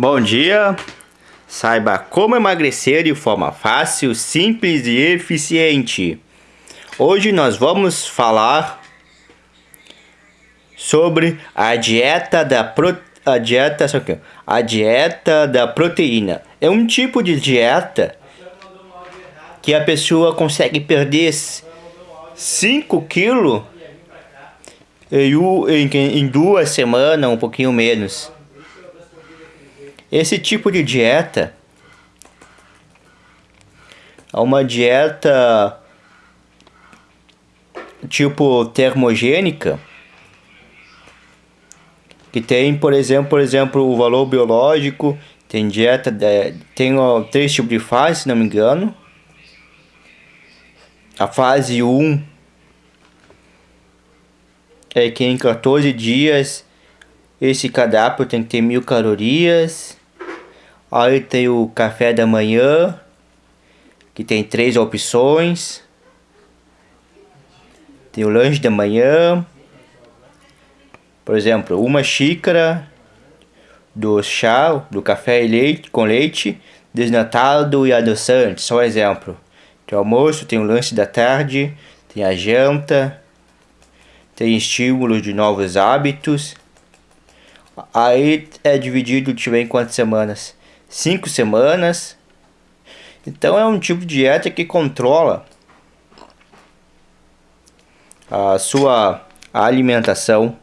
Bom dia! Saiba como emagrecer de forma fácil, simples e eficiente. Hoje nós vamos falar sobre a dieta da a dieta a dieta da proteína. É um tipo de dieta que a pessoa consegue perder 5 quilos em duas semanas, um pouquinho menos. Esse tipo de dieta é uma dieta tipo termogênica que tem, por exemplo, por exemplo, o valor biológico, tem dieta, tem três tipos de fase, se não me engano. A fase 1 é que em 14 dias esse cardápio tem que ter mil calorias. Aí tem o café da manhã, que tem três opções. Tem o lanche da manhã. Por exemplo, uma xícara do chá, do café e leite, com leite, desnatado e adoçante. Só um exemplo. Tem o almoço, tem o lanche da tarde, tem a janta, tem estímulos de novos hábitos. Aí é dividido, ver em quantas semanas cinco semanas. Então é um tipo de dieta que controla a sua alimentação